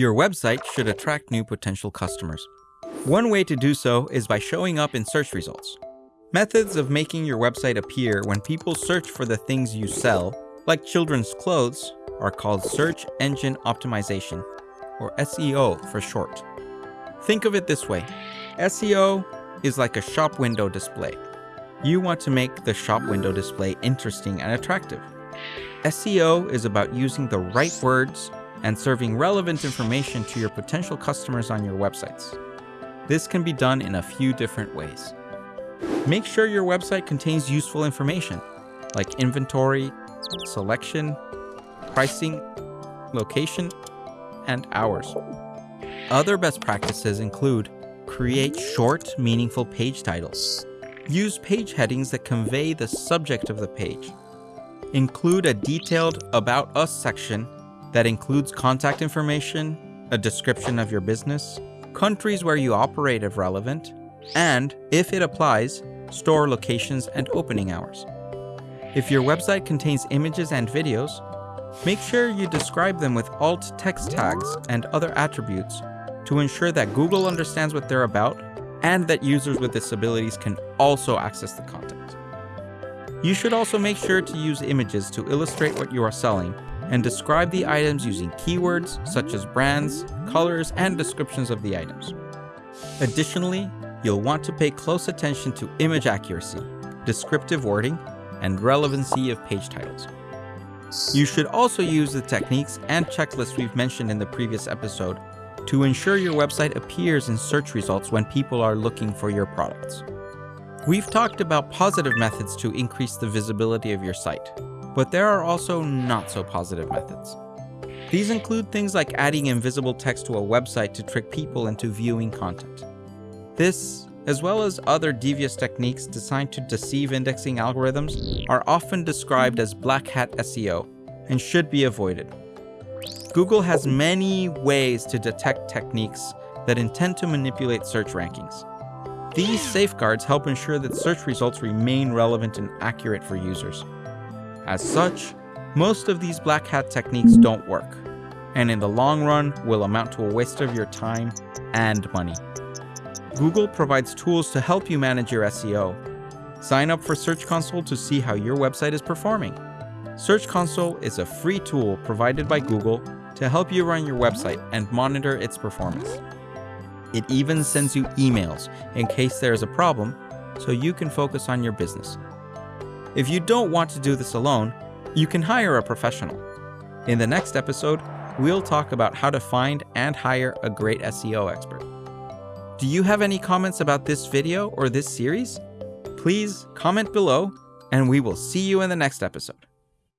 Your website should attract new potential customers. One way to do so is by showing up in search results. Methods of making your website appear when people search for the things you sell, like children's clothes, are called search engine optimization, or SEO for short. Think of it this way SEO is like a shop window display. You want to make the shop window display interesting and attractive. SEO is about using the right words and serving relevant information to your potential customers on your websites. This can be done in a few different ways. Make sure your website contains useful information like inventory, selection, pricing, location, and hours. Other best practices include create short, meaningful page titles. Use page headings that convey the subject of the page. Include a detailed About Us section that includes contact information, a description of your business, countries where you operate if relevant, and, if it applies, store locations and opening hours. If your website contains images and videos, make sure you describe them with alt text tags and other attributes to ensure that Google understands what they're about and that users with disabilities can also access the content. You should also make sure to use images to illustrate what you are selling and describe the items using keywords such as brands, colors, and descriptions of the items. Additionally, you'll want to pay close attention to image accuracy, descriptive wording, and relevancy of page titles. You should also use the techniques and checklists we've mentioned in the previous episode to ensure your website appears in search results when people are looking for your products. We've talked about positive methods to increase the visibility of your site, but there are also not so positive methods. These include things like adding invisible text to a website to trick people into viewing content. This, as well as other devious techniques designed to deceive indexing algorithms, are often described as black hat SEO and should be avoided. Google has many ways to detect techniques that intend to manipulate search rankings. These safeguards help ensure that search results remain relevant and accurate for users. As such, most of these black hat techniques don't work, and in the long run will amount to a waste of your time and money. Google provides tools to help you manage your SEO. Sign up for Search Console to see how your website is performing. Search Console is a free tool provided by Google to help you run your website and monitor its performance. It even sends you emails in case there is a problem so you can focus on your business. If you don't want to do this alone, you can hire a professional. In the next episode, we'll talk about how to find and hire a great SEO expert. Do you have any comments about this video or this series? Please comment below, and we will see you in the next episode.